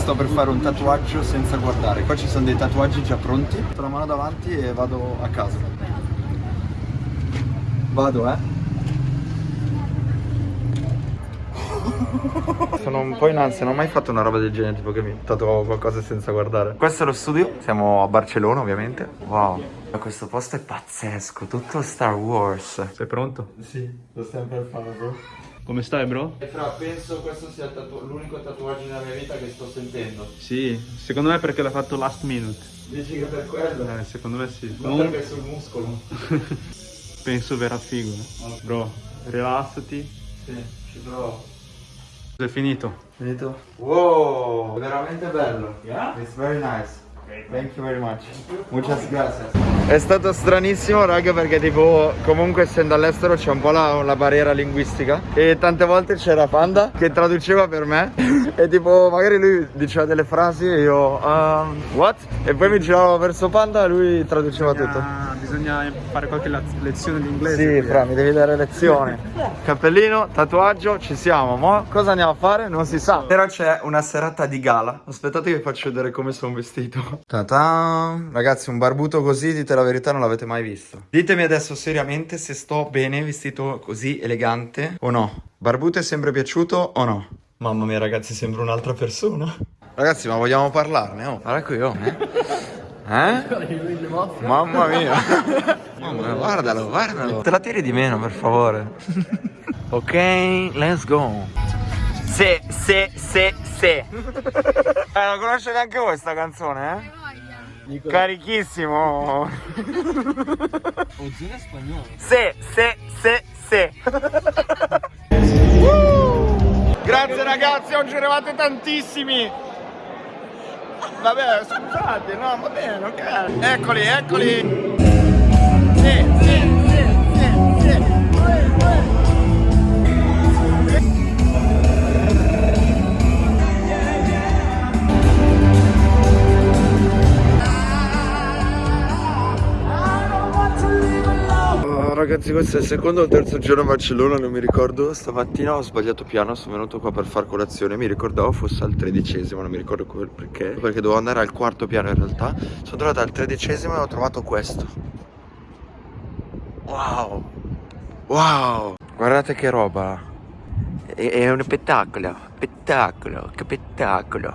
Sto per fare un tatuaggio senza guardare. Qua ci sono dei tatuaggi già pronti. Metto la mano davanti e vado a casa. Vado, eh. Sono un po' in ansia, non ho mai fatto una roba del genere, tipo che mi tatuavo qualcosa senza guardare. Questo è lo studio, siamo a Barcellona ovviamente. Wow, questo posto è pazzesco, tutto Star Wars. Sei pronto? Sì, lo stiamo per fare, bro. Come stai, bro? E fra, penso questo sia tatu- l'unico tatuaggio nella mia vita che sto sentendo. Sì, secondo me perché l'hai fatto last minute. Dici che per quello? Eh, secondo me sì. Non Comunque perché sul muscolo. penso verrà figo. eh. Bro, rilassati. Sì, ci provo. È finito. Finito? Wow, veramente bello. Yeah? It's very nice. Thank you very much. Muchas gracias. È stato stranissimo, raga, perché tipo comunque essendo all'estero c'è un po' la, la barriera linguistica e tante volte c'era Panda che traduceva per me e tipo magari lui diceva delle frasi e io um, what? E poi mi giravo verso Panda e lui traduceva tutto. Bisogna fare qualche lezione di Sì, fra, mi devi dare lezione. Cappellino, tatuaggio, ci siamo. Mo cosa andiamo a fare? Non si sa. Però c'è una serata di gala. Aspettate che vi faccio vedere come sono vestito. Ta-ta. Ragazzi, un barbuto così, dite la verità, non l'avete mai visto. Ditemi adesso seriamente se sto bene vestito così elegante o no. Barbuto è sempre piaciuto o no? Mamma mia, ragazzi, sembra un'altra persona. Ragazzi, ma vogliamo parlarne? Oh, guarda qui, oh. Eh? Eh? Mamma mia. Mamma mia, guardalo, guardalo. Te la tiri di meno, per favore. ok, let's go. Se, se, se, se. Eh, non conosce neanche voi sta canzone, eh? Carichissimo. Ozzone spagnolo. Se, se, se, se. Grazie ragazzi, oggi eravate tantissimi. Vabbè, scusate, no, va bene, ok. Eccoli, eccoli. Sì, sì, ragazzi questo è il secondo o terzo giorno a Barcellona non mi ricordo. Stamattina ho sbagliato piano sono venuto qua per far colazione. Mi ricordavo fosse al tredicesimo non mi ricordo perché. Perché dovevo andare al quarto piano in realtà. Sono tornato al tredicesimo e ho trovato questo. Wow. Wow. Guardate che roba. È, è uno spettacolo. Spettacolo. Che spettacolo.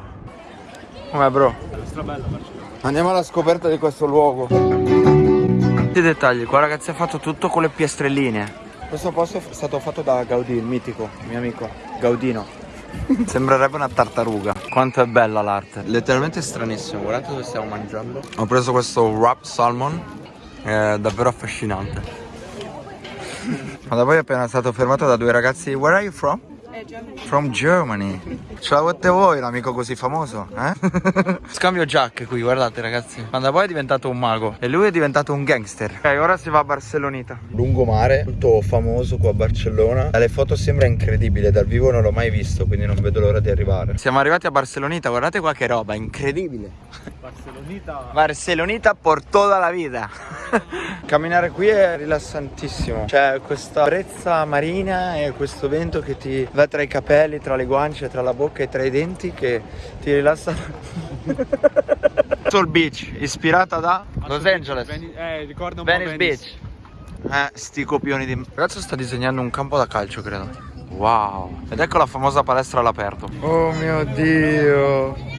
Come bro? Andiamo alla scoperta di questo luogo i dettagli, qua ragazzi ha fatto tutto con le piastrelline. Questo posto è stato fatto da Gaudì, il mitico, il mio amico Gaudino. Sembrerebbe una tartaruga. Quanto è bella l'arte. Letteralmente stranissimo, guardate dove stiamo mangiando. Ho preso questo wrap salmon È davvero affascinante. Ma da poi è appena stato fermato da due ragazzi. Where are you from? From Germany. Ce l'avete voi l'amico così famoso? Eh? Scambio giacche qui, guardate ragazzi. Quando poi è diventato un mago. E lui è diventato un gangster. Ok, ora si va a Barcellonita Lungomare, molto famoso qua a Barcellona. Dalle foto sembra incredibile Dal vivo non l'ho mai visto, quindi non vedo l'ora di arrivare. Siamo arrivati a Barcellonita, guardate qua che roba, incredibile. Barcelonita. Barcelonita por toda la vita Camminare qui è rilassantissimo. C'è questa brezza marina e questo vento che ti va tra i capelli, tra le guance, tra la bocca e tra i denti Che ti rilassa Soul Beach, ispirata da Los Angeles. Eh, ricorda un po' Venice. Beach Eh, sti copioni di... Il ragazzo sta disegnando un campo da calcio, credo. Wow. Ed ecco la famosa palestra all'aperto. Oh mio Dio